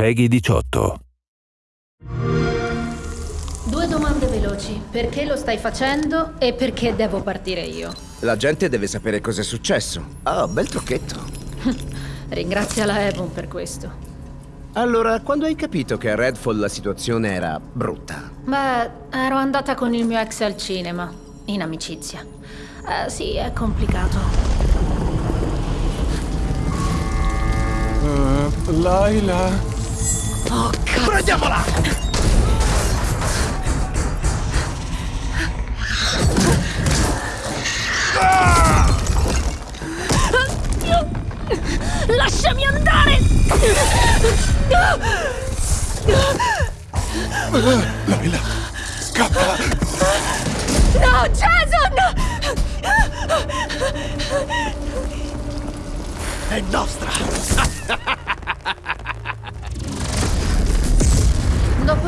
Peggy 18. Due domande veloci. Perché lo stai facendo e perché devo partire io? La gente deve sapere cos'è successo. Ah, bel trucchetto. Ringrazia la Avon per questo. Allora, quando hai capito che a Redfall la situazione era brutta? Beh, ero andata con il mio ex al cinema, in amicizia. Eh, sì, è complicato. Uh, Laila. Oh, cazzo! Prendiamola! Lasciami andare! Laila, scappa! No, Jason! È nostra!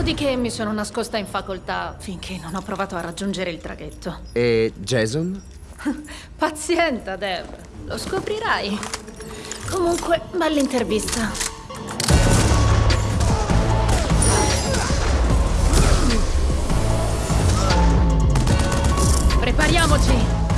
Dopodiché mi sono nascosta in facoltà finché non ho provato a raggiungere il traghetto. E Jason? Pazienta, Dev. Lo scoprirai. Comunque, bella intervista. Prepariamoci!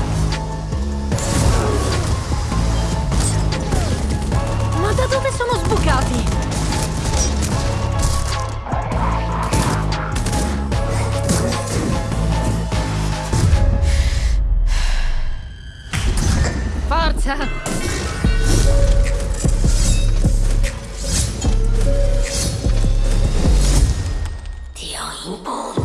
자. 디어 인보.